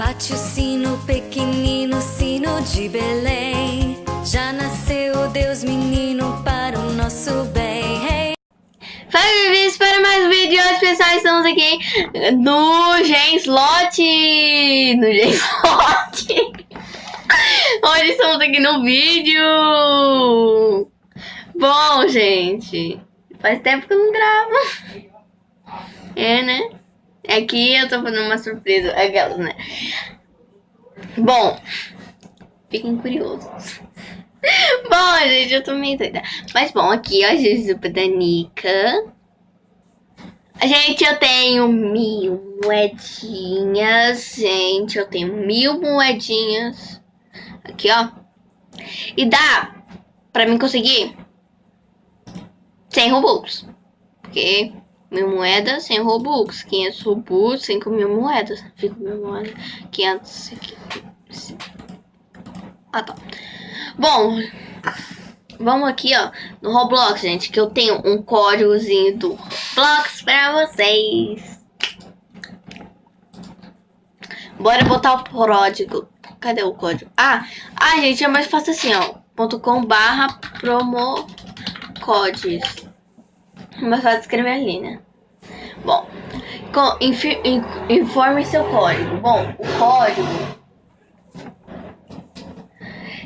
Bate o sino pequenino, sino de Belém. Já nasceu Deus menino para o nosso bem. Hey. Fala, bem-vindos para mais um vídeo. Hoje, pessoal, estamos aqui no Genslot. No Genslot. Hoje estamos aqui no vídeo. Bom, gente, faz tempo que eu não gravo. É, né? Aqui eu tô fazendo uma surpresa. Aquelas, né? Bom, fiquem curiosos. bom, gente, eu tô meio doida. Mas bom, aqui, ó, Jujuba da Nika. Gente, eu tenho mil moedinhas. Gente, eu tenho mil moedinhas. Aqui, ó. E dá pra mim conseguir 100 Robux. Porque mil moedas, 100 Robux. 500 Robux, 5 mil moedas. 5 mil moedas, 500... Ah, tá. Bom, vamos aqui, ó, no Roblox, gente, que eu tenho um códigozinho do Roblox pra vocês. Bora botar o código. Cadê o código? Ah, ah, gente, é mais fácil assim, ó. .com barra promo mais fácil escrever ali, né? Bom, com, in, informe seu código. Bom, o código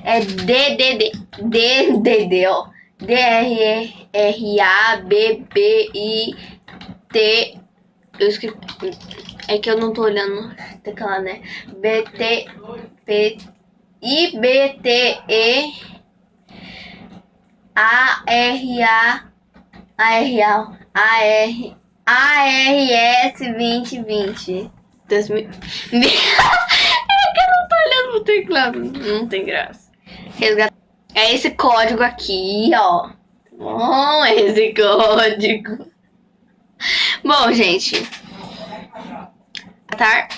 é DDD, DDD, ó. D-R-R-A-B-B-I-T. Eu escrevi. É que eu não tô olhando teclado, né? B-T. P. I-B-T-E. A-R-A. A-R-A. A-R. ARS 2020. 2000. é que eu não tô olhando pro teclado. Não tem graça. Resgatar. É esse código aqui, ó. Bom, é esse código. Bom, gente. Tá.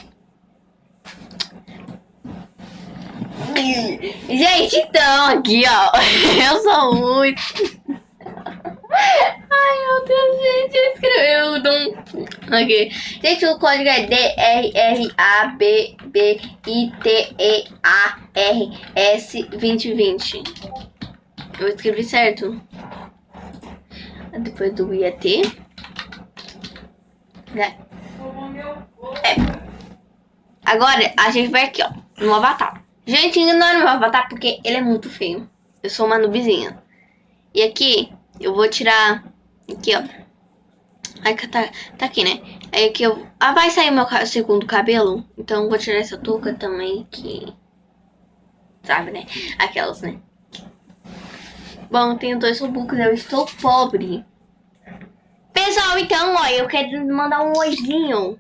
Gente, então, aqui, ó. Eu sou muito. Ai, meu Deus, gente, escreveu um... Ok. Gente, o código é D-R-R-A-B-B-I-T-E-A-R-S 2020. Eu escrevi certo? Depois do IAT. Né? É. Agora, a gente vai aqui, ó, no avatar. Gente, ignora meu avatar porque ele é muito feio. Eu sou uma nubizinha. E aqui, eu vou tirar aqui, ó. Aí tá, tá aqui, né? Aí aqui eu... Ah, vai sair meu segundo cabelo. Então vou tirar essa touca também, que... Sabe, né? Aquelas, né? Bom, eu tenho dois robux, eu estou pobre. Pessoal, então, ó, eu quero mandar um oizinho.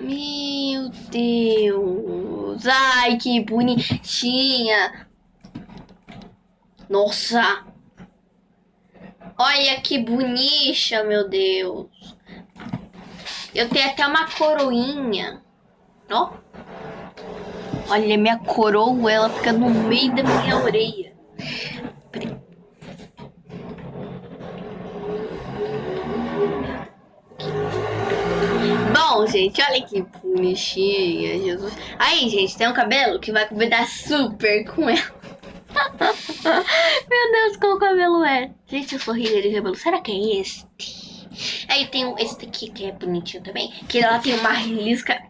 Meu Deus. Ai, que bonitinha. Nossa. Olha que bonita, meu Deus. Eu tenho até uma coroinha. Ó. Olha, minha coroa, ela fica no meio da minha orelha. Bom, gente, olha que bonitinha, Jesus. Aí, gente, tem um cabelo que vai combinar super com ela. Meu Deus, qual cabelo é? Gente, eu sou rica de cabelo. Será que é este? Aí tem esse aqui que é bonitinho também. Que ela tem uma risca.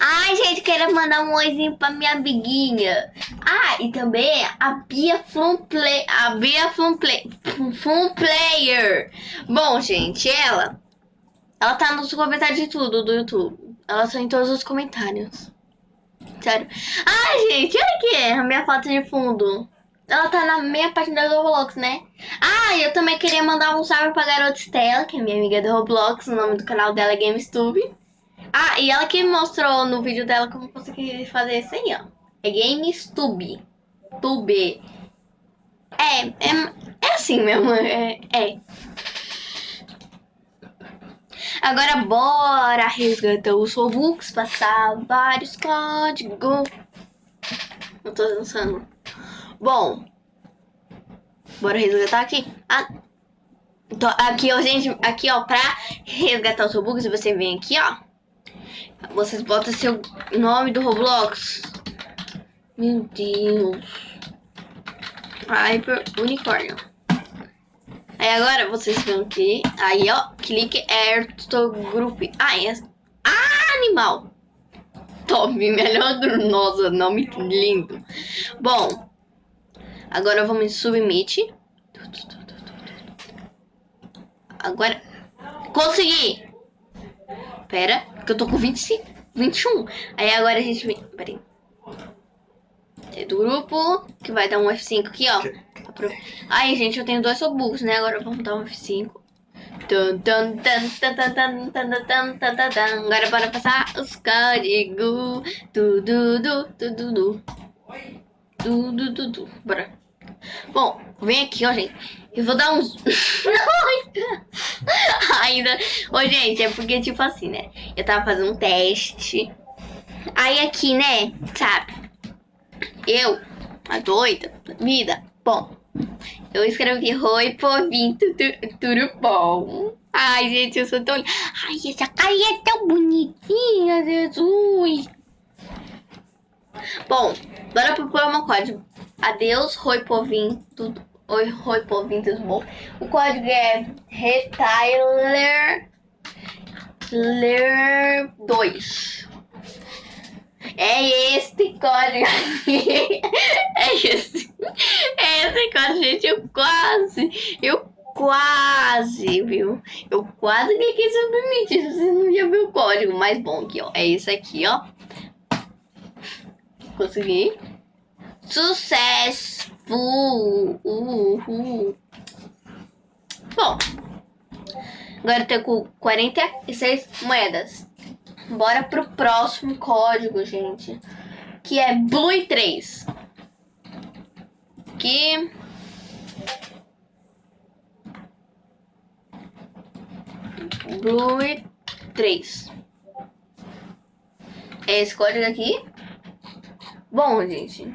Ai, gente, quero mandar um oizinho pra minha amiguinha. Ah, e também a Bia Flum Play. A Bia Flum Play. Flum Player. Bom, gente, ela. Ela tá nos comentários de tudo do YouTube. Ela tá em todos os comentários. Sério. Ai, gente, olha aqui a minha foto de fundo. Ela tá na minha página do Roblox, né? Ah, eu também queria mandar um salve pra garota Stella, que é minha amiga do Roblox. O nome do canal dela é GameStube. Ah, e ela que mostrou no vídeo dela como conseguir fazer isso aí, ó. É GameStube. Tube. É, é, é assim mesmo, é, é. Agora bora resgatar os Robux, passar vários códigos. Não tô dançando. Bom, bora resgatar aqui. Ah, tô, aqui, ó, gente, aqui, ó, pra resgatar os Robux, você vem aqui, ó. Vocês botam seu nome do Roblox. Meu Deus. Hyper Unicórnio. Aí agora vocês vão aqui. Aí ó, clique Air to Group. Ah, é. Ah, animal. Top, melhor. Nossa, nome lindo. Bom, agora vamos em Submit. Agora, consegui. Pera, que eu tô com 25, 21. Aí agora a gente vem. Pera. É do grupo, que vai dar um F5 aqui, ó. Aí, gente, eu tenho dois Robux, né? Agora vamos dar um F5. Agora bora passar os códigos. Tudo, tudo, tudo, tudo, tudo. Bora. Bom, vem aqui, ó, gente. Eu vou dar uns. Ainda. Ô, gente, é porque, tipo assim, né? Eu tava fazendo um teste. Aí aqui, né? Sabe? Eu, a doida, vida. Bom, eu escrevi Oi, povinho, tudo, tudo bom. Ai, gente, eu sou tão. Ai, essa carinha é tão bonitinha, Jesus. Bom, bora pro promo código. Adeus, Roi Povinho, tudo. Oi, Roi tudo bom? O código é Retailer Ler 2. É este código aqui. É esse. É esse código, gente. Eu quase. Eu quase, viu? Eu quase cliquei submit. Você não já viu o código mais bom aqui, ó. É esse aqui, ó. Consegui. Sucesso! Uhul. Bom. Agora eu tenho com 46 moedas. Bora pro próximo código, gente. Que é Blue 3. Que... Blue 3. É esse código aqui. Bom, gente.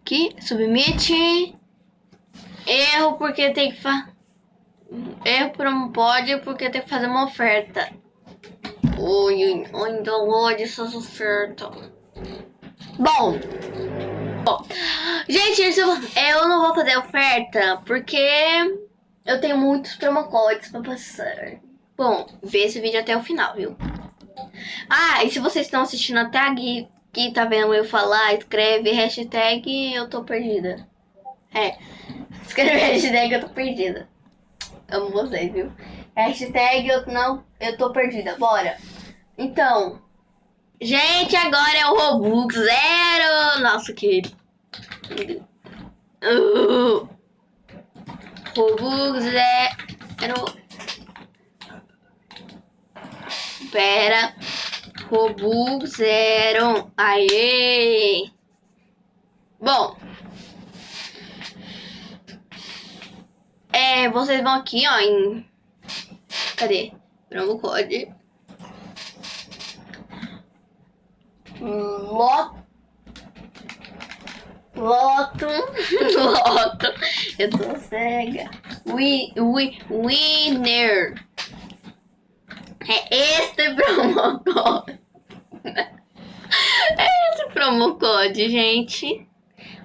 Aqui, submit. Erro porque tem que fazer... Erro por não pode porque tem que fazer uma oferta. Oi, ainda hoje essas ofertas. Bom. Bom. Gente, eu não vou fazer oferta porque eu tenho muitos promocodes pra passar. Bom, vê esse vídeo até o final, viu? Ah, e se vocês estão assistindo até aqui, que tá vendo eu falar, escreve hashtag eu tô perdida. É, escreve hashtag eu tô perdida. Amo vocês, viu? Hashtag eu não, eu tô perdida. Bora. Então, gente, agora é o Robux Zero. Nossa, que... Uh, Robux Zero. Pera. Robux Zero. Aê. Bom. É, vocês vão aqui, ó, em Cadê? Promo code. Loto. Loto. Loto. Eu tô cega. We, we, winner. É este promo code. É esse promo code, gente.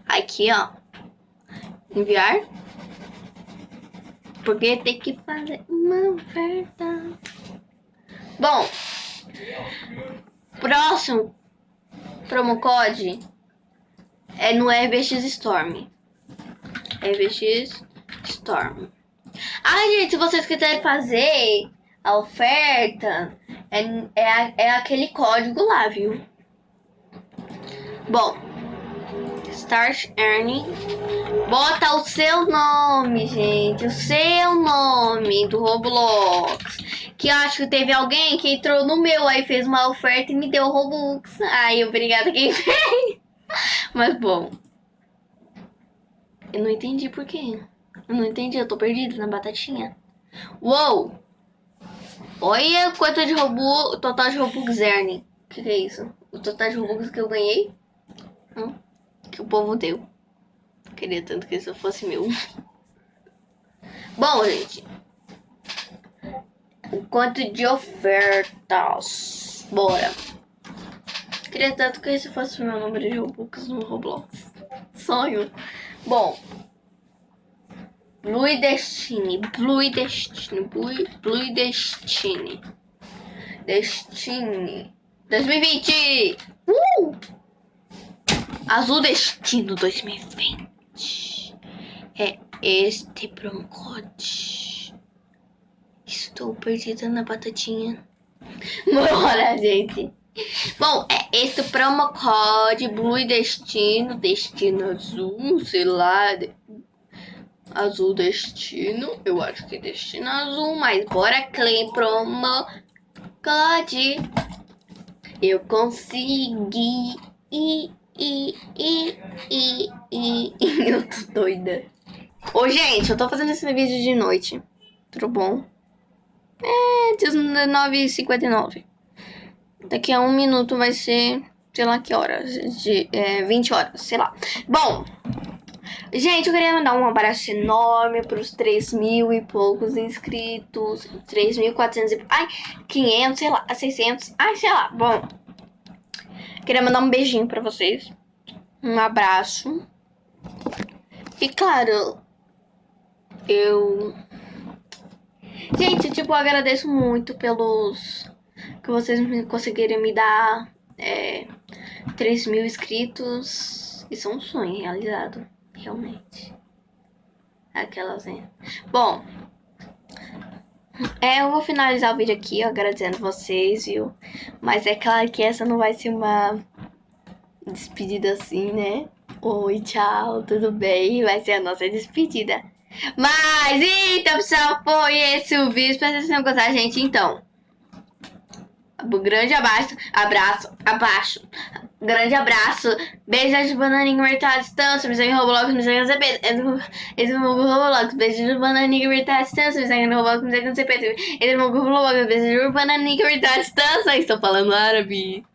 Aqui, ó. Enviar. Porque tem que fazer uma oferta. Bom, próximo promo code é no RBX Storm. RBX Storm. Ah, gente, se vocês quiserem fazer a oferta, é, é, é aquele código lá, viu? Bom, Start Earning. Bota o seu nome, gente. O seu nome do Roblox. Que acho que teve alguém que entrou no meu, aí fez uma oferta e me deu Robux. Ai, obrigada quem fez. Mas bom. Eu não entendi por quê. Eu não entendi, eu tô perdido na batatinha. Uou! Olha quanto de Robux, total de Robux Earning. O que, que é isso? O total de Robux que eu ganhei? Hum? Que o povo deu. Queria tanto que isso fosse meu. Bom, gente. O quanto de ofertas. Bora. Queria tanto que esse fosse meu número de Robux no Roblox. Sonho. Bom. Blue Destiny. Blue Destiny. Blue, Blue Destiny. Destiny. 2020. Uh! Azul Destino 2020. É este promo code. Estou perdida na batatinha. Bora, gente. Bom, é esse promo code Blue Destino, Destino Azul, sei lá. Azul Destino, eu acho que é Destino Azul, mas bora claim promo code. Eu consegui. E, e, e, e, e, eu tô doida. Ô, gente, eu tô fazendo esse vídeo de noite. Tudo bom? É, 19h59. Daqui a um minuto vai ser, sei lá que horas, de é, 20 horas, sei lá. Bom, gente, eu queria mandar um abraço enorme pros 3 mil e poucos inscritos. 3.400 e... Ai, 500, sei lá, 600. Ai, sei lá, bom. Queria mandar um beijinho pra vocês. Um abraço. E claro, eu... Gente, tipo, eu agradeço muito pelos que vocês conseguirem me dar é, 3 mil inscritos. Isso é um sonho realizado, realmente. Aquelas, né? Bom, é, eu vou finalizar o vídeo aqui, agradecendo vocês, viu? Mas é claro que essa não vai ser uma despedida assim, né? Oi, tchau, tudo bem? Vai ser a nossa despedida. Mas, então, pessoal, foi esse o vídeo. Espero que vocês tenham gostado, gente. Então, um grande abraço, abraço, abaixo. Grande abraço. Beijos de bananinha virtual à distância. Me segue no Roblox, me segue no CP. Esse é o meu Roblox. Beijos de bananinha virtual à distância. Me segue no Roblox, me segue no CP. Esse é o meu Roblox. Beijos de bananinha virtual à distância. Estou falando árabe.